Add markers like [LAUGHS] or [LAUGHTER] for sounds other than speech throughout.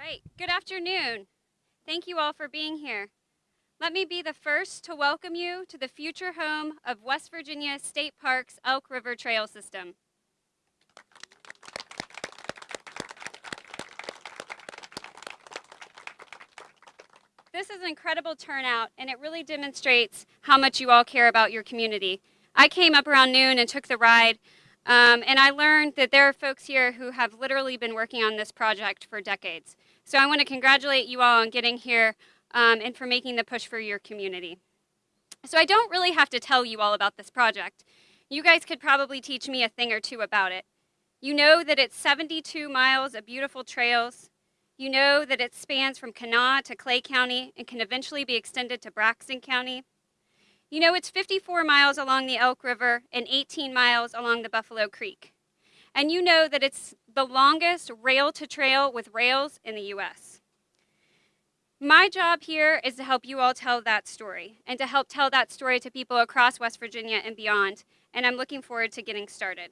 right, good afternoon. Thank you all for being here. Let me be the first to welcome you to the future home of West Virginia State Park's Elk River Trail System. This is an incredible turnout and it really demonstrates how much you all care about your community. I came up around noon and took the ride um, and I learned that there are folks here who have literally been working on this project for decades. So I want to congratulate you all on getting here um, and for making the push for your community. So I don't really have to tell you all about this project. You guys could probably teach me a thing or two about it. You know that it's 72 miles of beautiful trails. You know that it spans from Kanawha to Clay County and can eventually be extended to Braxton County. You know it's 54 miles along the Elk River and 18 miles along the Buffalo Creek. And you know that it's the longest rail to trail with rails in the US. My job here is to help you all tell that story and to help tell that story to people across West Virginia and beyond, and I'm looking forward to getting started.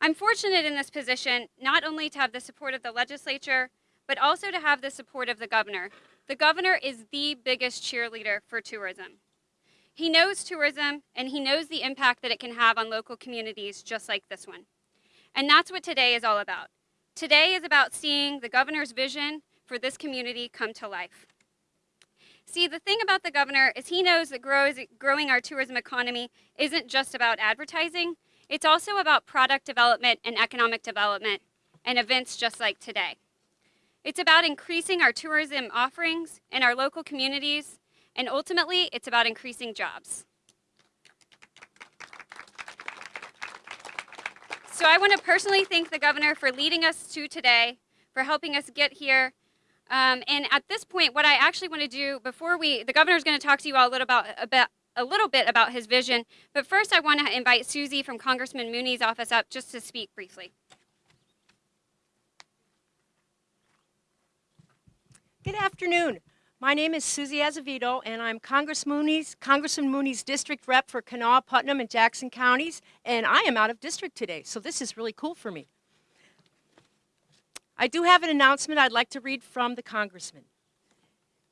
I'm fortunate in this position not only to have the support of the legislature, but also to have the support of the governor. The governor is the biggest cheerleader for tourism. He knows tourism and he knows the impact that it can have on local communities just like this one. And that's what today is all about. Today is about seeing the governor's vision for this community come to life. See, the thing about the governor is he knows that grows, growing our tourism economy isn't just about advertising, it's also about product development and economic development and events just like today. It's about increasing our tourism offerings in our local communities and ultimately, it's about increasing jobs. So I want to personally thank the governor for leading us to today, for helping us get here. Um, and at this point, what I actually want to do before we, the governor is going to talk to you all a little about, about a little bit about his vision. But first, I want to invite Susie from Congressman Mooney's office up just to speak briefly. Good afternoon. My name is Susie Azevedo, and I'm Congress Mooney's, Congressman Mooney's district rep for Kanawha, Putnam, and Jackson counties, and I am out of district today, so this is really cool for me. I do have an announcement I'd like to read from the congressman.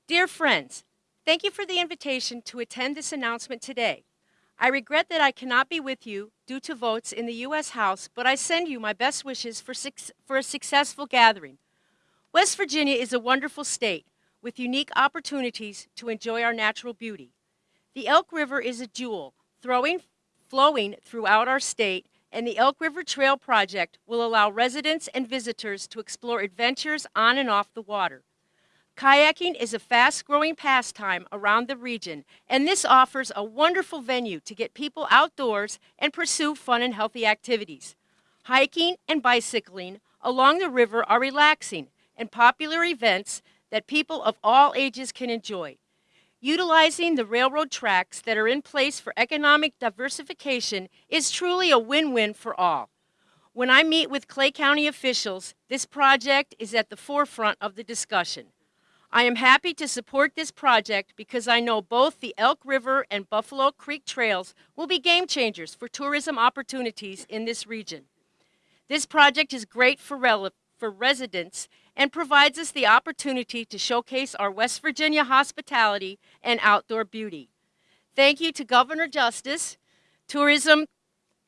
Dear friends, thank you for the invitation to attend this announcement today. I regret that I cannot be with you due to votes in the U.S. House, but I send you my best wishes for, for a successful gathering. West Virginia is a wonderful state with unique opportunities to enjoy our natural beauty. The Elk River is a jewel throwing, flowing throughout our state, and the Elk River Trail Project will allow residents and visitors to explore adventures on and off the water. Kayaking is a fast-growing pastime around the region, and this offers a wonderful venue to get people outdoors and pursue fun and healthy activities. Hiking and bicycling along the river are relaxing and popular events that people of all ages can enjoy. Utilizing the railroad tracks that are in place for economic diversification is truly a win-win for all. When I meet with Clay County officials, this project is at the forefront of the discussion. I am happy to support this project because I know both the Elk River and Buffalo Creek trails will be game changers for tourism opportunities in this region. This project is great for, for residents and provides us the opportunity to showcase our West Virginia hospitality and outdoor beauty. Thank you to Governor Justice, Tourism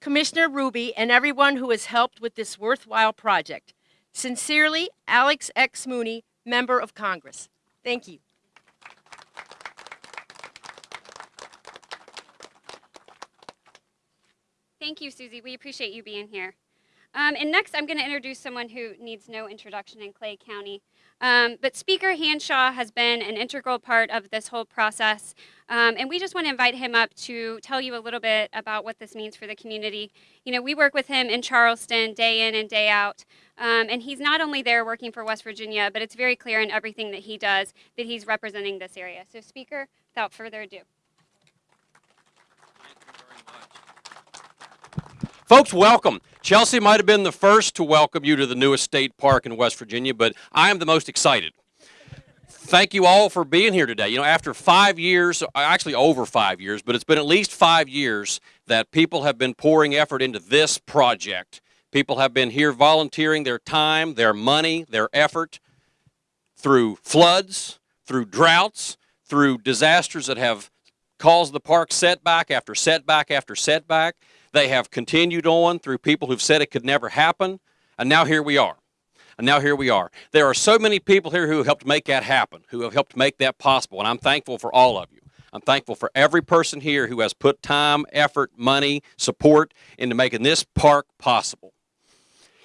Commissioner Ruby, and everyone who has helped with this worthwhile project. Sincerely, Alex X. Mooney, Member of Congress. Thank you. Thank you, Susie. We appreciate you being here. Um, and next, I'm going to introduce someone who needs no introduction in Clay County. Um, but Speaker Hanshaw has been an integral part of this whole process. Um, and we just want to invite him up to tell you a little bit about what this means for the community. You know, we work with him in Charleston day in and day out. Um, and he's not only there working for West Virginia, but it's very clear in everything that he does that he's representing this area. So Speaker, without further ado. Folks, welcome. Chelsea might have been the first to welcome you to the newest state park in West Virginia, but I am the most excited. Thank you all for being here today. You know, after five years, uh, actually over five years, but it's been at least five years that people have been pouring effort into this project. People have been here volunteering their time, their money, their effort through floods, through droughts, through disasters that have caused the park setback after setback after setback. They have continued on through people who've said it could never happen, and now here we are. And now here we are. There are so many people here who helped make that happen, who have helped make that possible, and I'm thankful for all of you. I'm thankful for every person here who has put time, effort, money, support into making this park possible.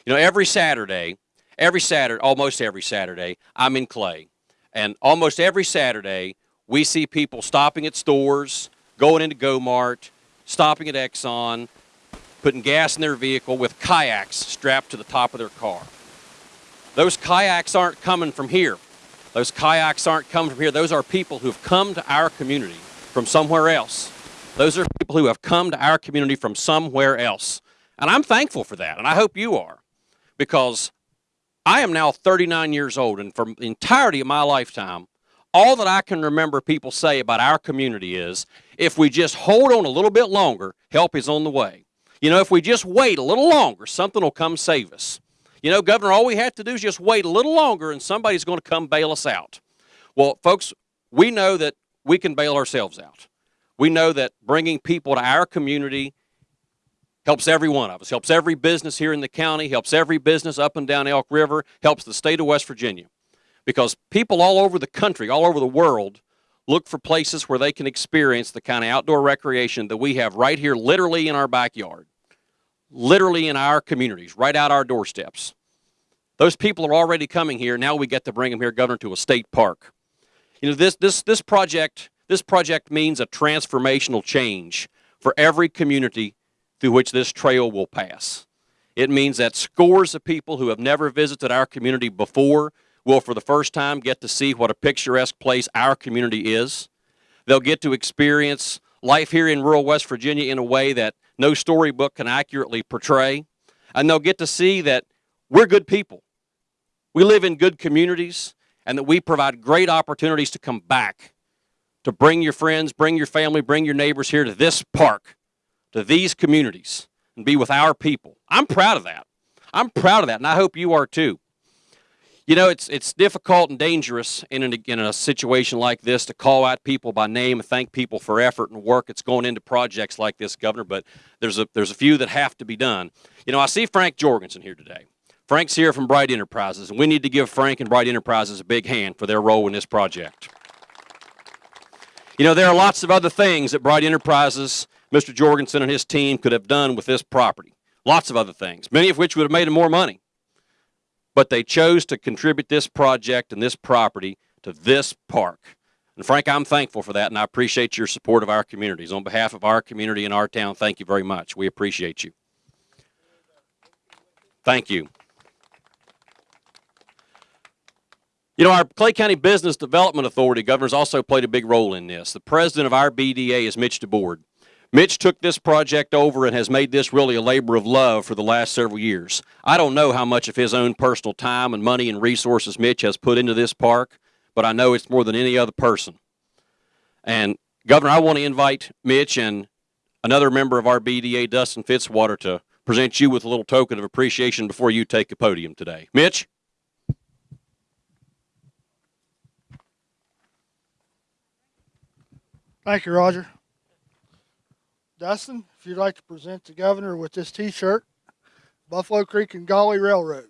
You know, every Saturday, every Saturday, almost every Saturday, I'm in Clay. And almost every Saturday, we see people stopping at stores, going into Go-Mart, stopping at Exxon, putting gas in their vehicle with kayaks strapped to the top of their car. Those kayaks aren't coming from here. Those kayaks aren't coming from here. Those are people who've come to our community from somewhere else. Those are people who have come to our community from somewhere else. And I'm thankful for that, and I hope you are, because I am now 39 years old, and for the entirety of my lifetime, all that I can remember people say about our community is if we just hold on a little bit longer, help is on the way. You know, if we just wait a little longer, something will come save us. You know, Governor, all we have to do is just wait a little longer and somebody's going to come bail us out. Well, folks, we know that we can bail ourselves out. We know that bringing people to our community helps every one of us, helps every business here in the county, helps every business up and down Elk River, helps the state of West Virginia. Because people all over the country, all over the world, look for places where they can experience the kind of outdoor recreation that we have right here, literally in our backyard, literally in our communities, right out our doorsteps. Those people are already coming here. Now we get to bring them here, Governor, to a state park. You know, this, this, this, project, this project means a transformational change for every community through which this trail will pass. It means that scores of people who have never visited our community before will, for the first time, get to see what a picturesque place our community is. They'll get to experience life here in rural West Virginia in a way that no storybook can accurately portray. And they'll get to see that we're good people. We live in good communities and that we provide great opportunities to come back, to bring your friends, bring your family, bring your neighbors here to this park, to these communities, and be with our people. I'm proud of that. I'm proud of that, and I hope you are too. You know, it's it's difficult and dangerous in, an, in a situation like this to call out people by name and thank people for effort and work that's going into projects like this, Governor. But there's a there's a few that have to be done. You know, I see Frank Jorgensen here today. Frank's here from Bright Enterprises, and we need to give Frank and Bright Enterprises a big hand for their role in this project. You know, there are lots of other things that Bright Enterprises, Mr. Jorgensen and his team could have done with this property. Lots of other things, many of which would have made them more money but they chose to contribute this project and this property to this park. And Frank, I'm thankful for that, and I appreciate your support of our communities. On behalf of our community and our town, thank you very much. We appreciate you. Thank you. You know, our Clay County Business Development Authority, governors, also played a big role in this. The president of our BDA is Mitch DeBoard. Mitch took this project over and has made this really a labor of love for the last several years. I don't know how much of his own personal time and money and resources Mitch has put into this park, but I know it's more than any other person. And Governor, I want to invite Mitch and another member of our BDA, Dustin Fitzwater, to present you with a little token of appreciation before you take the podium today. Mitch? Thank you, Roger. Dustin, if you'd like to present the governor with this T-shirt, Buffalo Creek and Gauley Railroad.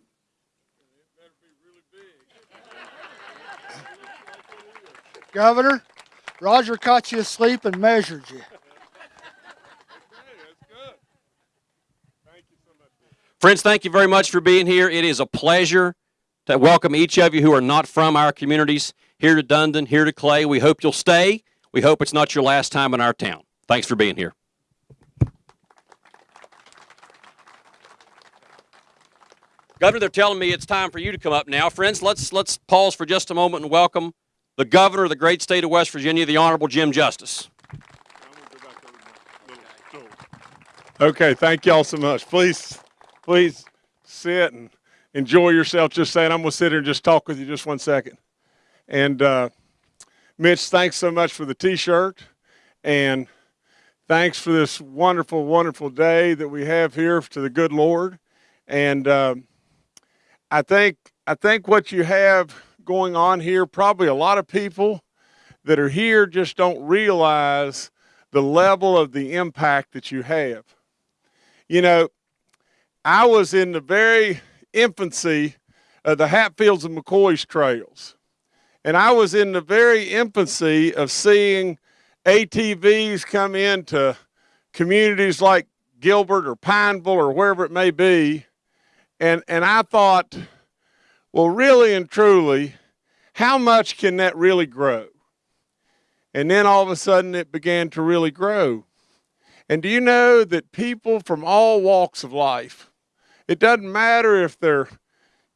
Really Governor, Roger caught you asleep and measured you. Friends, thank you very much for being here. It is a pleasure to welcome each of you who are not from our communities here to Dundon, here to Clay. We hope you'll stay. We hope it's not your last time in our town. Thanks for being here. Governor, they're telling me it's time for you to come up now. Friends, let's let's pause for just a moment and welcome the governor of the great state of West Virginia, the Honorable Jim Justice. Okay, thank y'all so much. Please, please sit and enjoy yourself. Just saying, I'm gonna sit here and just talk with you just one second. And uh, Mitch, thanks so much for the T-shirt, and thanks for this wonderful, wonderful day that we have here to the good Lord. And uh, I think I think what you have going on here. Probably a lot of people that are here just don't realize the level of the impact that you have. You know, I was in the very infancy of the Hatfields and McCoy's trails. And I was in the very infancy of seeing ATVs come into communities like Gilbert or Pineville or wherever it may be. And, and I thought, well, really and truly, how much can that really grow? And then all of a sudden it began to really grow. And do you know that people from all walks of life, it doesn't matter if they're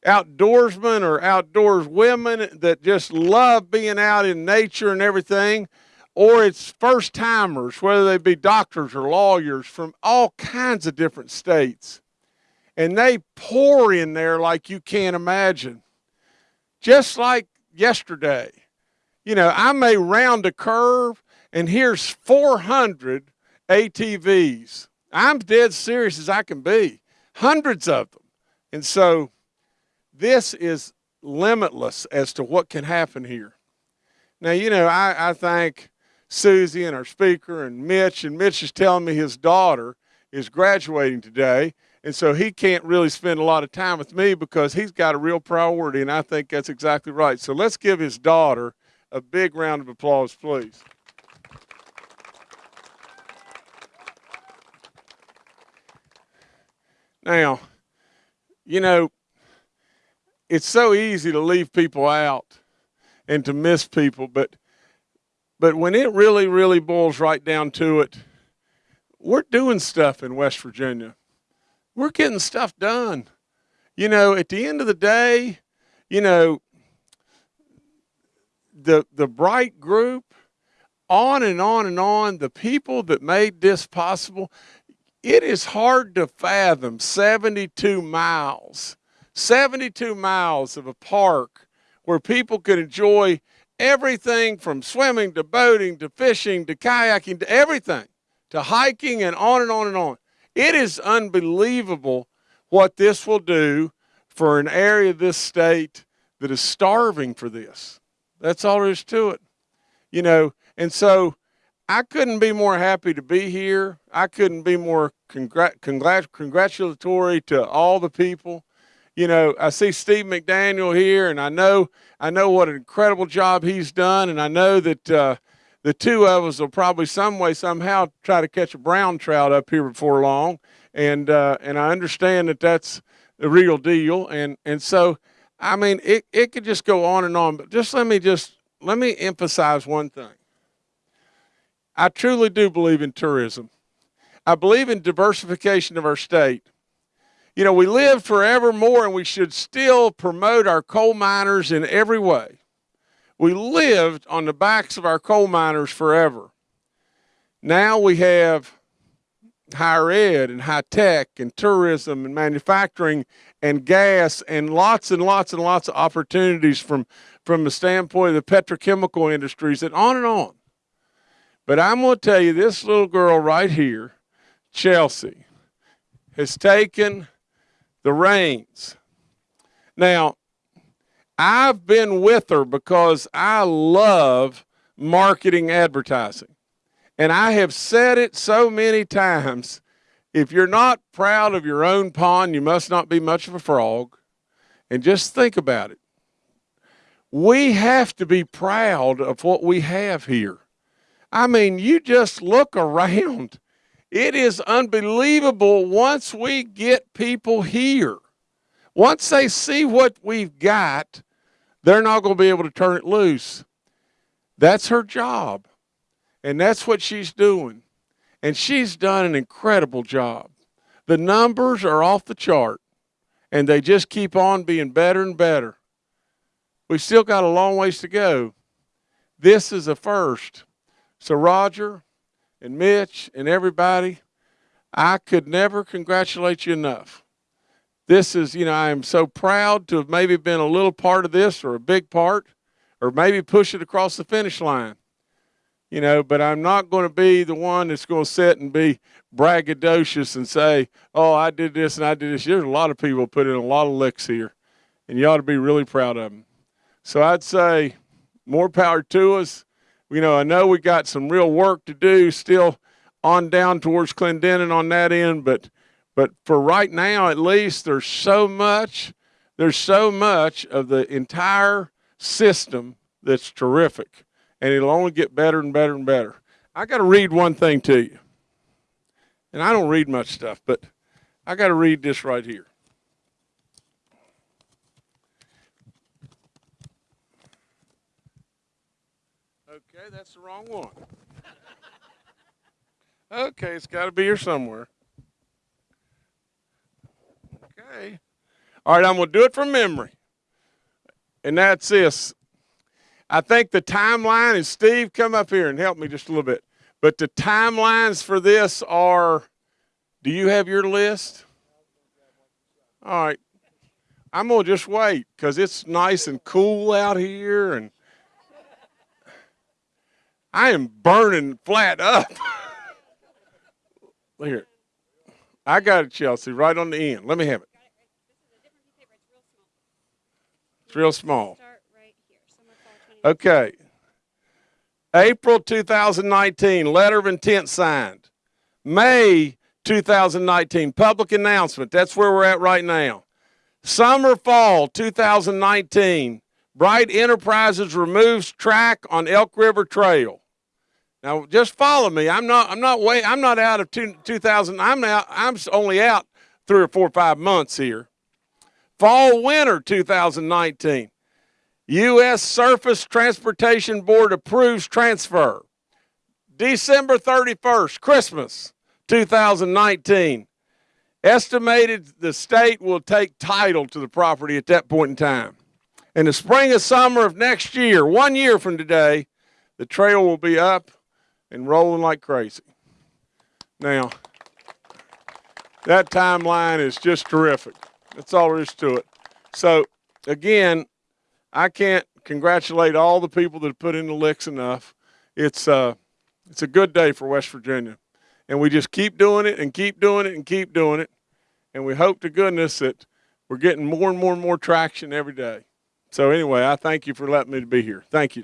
outdoorsmen or outdoors women that just love being out in nature and everything, or it's first timers, whether they be doctors or lawyers from all kinds of different states. And they pour in there like you can't imagine. Just like yesterday. You know, I may round a curve and here's 400 ATVs. I'm dead serious as I can be. Hundreds of them. And so this is limitless as to what can happen here. Now, you know, I, I thank Susie and our speaker and Mitch, and Mitch is telling me his daughter is graduating today. And so he can't really spend a lot of time with me because he's got a real priority, and I think that's exactly right. So let's give his daughter a big round of applause, please. Now, you know, it's so easy to leave people out and to miss people, but but when it really, really boils right down to it, we're doing stuff in West Virginia. We're getting stuff done. You know, at the end of the day, you know, the the bright group, on and on and on, the people that made this possible, it is hard to fathom 72 miles 72 miles of a park where people could enjoy everything from swimming to boating to fishing to kayaking to everything to hiking and on and on and on. It is unbelievable what this will do for an area of this state that is starving for this. That's all there is to it. You know, and so I couldn't be more happy to be here. I couldn't be more congrat- congrat- congratulatory to all the people you know, I see Steve McDaniel here, and I know I know what an incredible job he's done, and I know that uh, the two of us will probably some way somehow try to catch a brown trout up here before long, and uh, and I understand that that's the real deal, and and so I mean it it could just go on and on, but just let me just let me emphasize one thing. I truly do believe in tourism. I believe in diversification of our state you know, we live forevermore and we should still promote our coal miners in every way. We lived on the backs of our coal miners forever. Now we have higher ed and high tech and tourism and manufacturing and gas and lots and lots and lots of opportunities from, from the standpoint of the petrochemical industries and on and on. But I'm going to tell you, this little girl right here, Chelsea, has taken the reins. Now, I've been with her because I love marketing advertising. And I have said it so many times if you're not proud of your own pond, you must not be much of a frog. And just think about it. We have to be proud of what we have here. I mean, you just look around it is unbelievable once we get people here. Once they see what we've got, they're not going to be able to turn it loose. That's her job. And that's what she's doing. And she's done an incredible job. The numbers are off the chart, and they just keep on being better and better. We've still got a long ways to go. This is a first. So, Roger, and Mitch and everybody, I could never congratulate you enough. This is, you know, I am so proud to have maybe been a little part of this or a big part or maybe push it across the finish line. You know, but I'm not going to be the one that's going to sit and be braggadocious and say, oh, I did this and I did this. There's a lot of people put in a lot of licks here, and you ought to be really proud of them. So I'd say more power to us. You know, I know we got some real work to do still on down towards Clendenin on that end, but but for right now at least there's so much there's so much of the entire system that's terrific and it'll only get better and better and better. I got to read one thing to you. And I don't read much stuff, but I got to read this right here. Okay, that's the wrong one. [LAUGHS] Okay, it's got to be here somewhere. Okay. All right, I'm going to do it from memory. And that's this. I think the timeline is Steve, come up here and help me just a little bit. But the timelines for this are do you have your list? All right. I'm going to just wait because it's nice and cool out here and I am burning flat up. [LAUGHS] Look here. I got it, Chelsea, right on the end. Let me have it. It's real small. Start right here. Summer, fall, 20 Okay. April 2019, letter of intent signed. May 2019, public announcement. That's where we're at right now. Summer, fall 2019, Bright Enterprises removes track on Elk River Trail. Now, just follow me. I'm not. I'm not way. I'm not out of two, 2000. I'm out. I'm only out three or four or five months here. Fall, winter 2019. U.S. Surface Transportation Board approves transfer. December 31st, Christmas 2019. Estimated the state will take title to the property at that point in time. In the spring and summer of next year, one year from today, the trail will be up and rolling like crazy. Now, that timeline is just terrific. That's all there is to it. So, again, I can't congratulate all the people that put in the licks enough. It's uh, it's a good day for West Virginia, and we just keep doing it and keep doing it and keep doing it, and we hope to goodness that we're getting more and more and more traction every day. So anyway, I thank you for letting me to be here. Thank you.